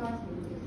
Estados